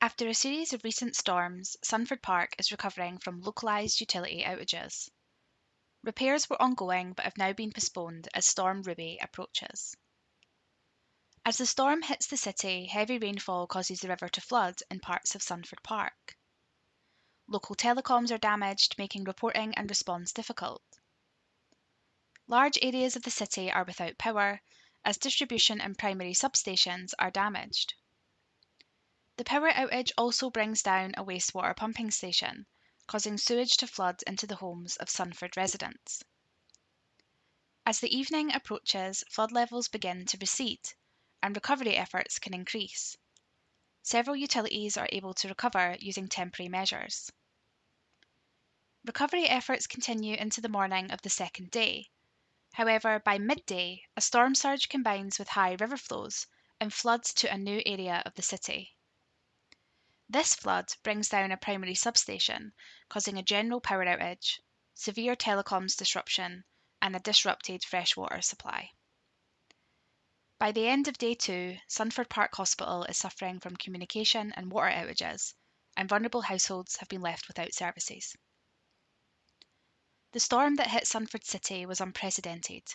After a series of recent storms, Sunford Park is recovering from localised utility outages. Repairs were ongoing but have now been postponed as Storm Ruby approaches. As the storm hits the city, heavy rainfall causes the river to flood in parts of Sunford Park. Local telecoms are damaged, making reporting and response difficult. Large areas of the city are without power, as distribution and primary substations are damaged. The power outage also brings down a wastewater pumping station, causing sewage to flood into the homes of Sunford residents. As the evening approaches, flood levels begin to recede and recovery efforts can increase. Several utilities are able to recover using temporary measures. Recovery efforts continue into the morning of the second day. However, by midday, a storm surge combines with high river flows and floods to a new area of the city. This flood brings down a primary substation, causing a general power outage, severe telecoms disruption, and a disrupted freshwater supply. By the end of day two, Sunford Park Hospital is suffering from communication and water outages, and vulnerable households have been left without services. The storm that hit Sunford City was unprecedented,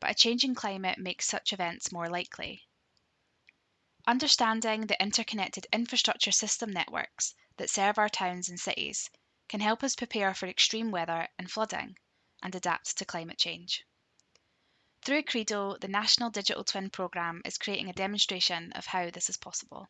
but a changing climate makes such events more likely. Understanding the interconnected infrastructure system networks that serve our towns and cities can help us prepare for extreme weather and flooding and adapt to climate change. Through CREDO, the National Digital Twin Programme is creating a demonstration of how this is possible.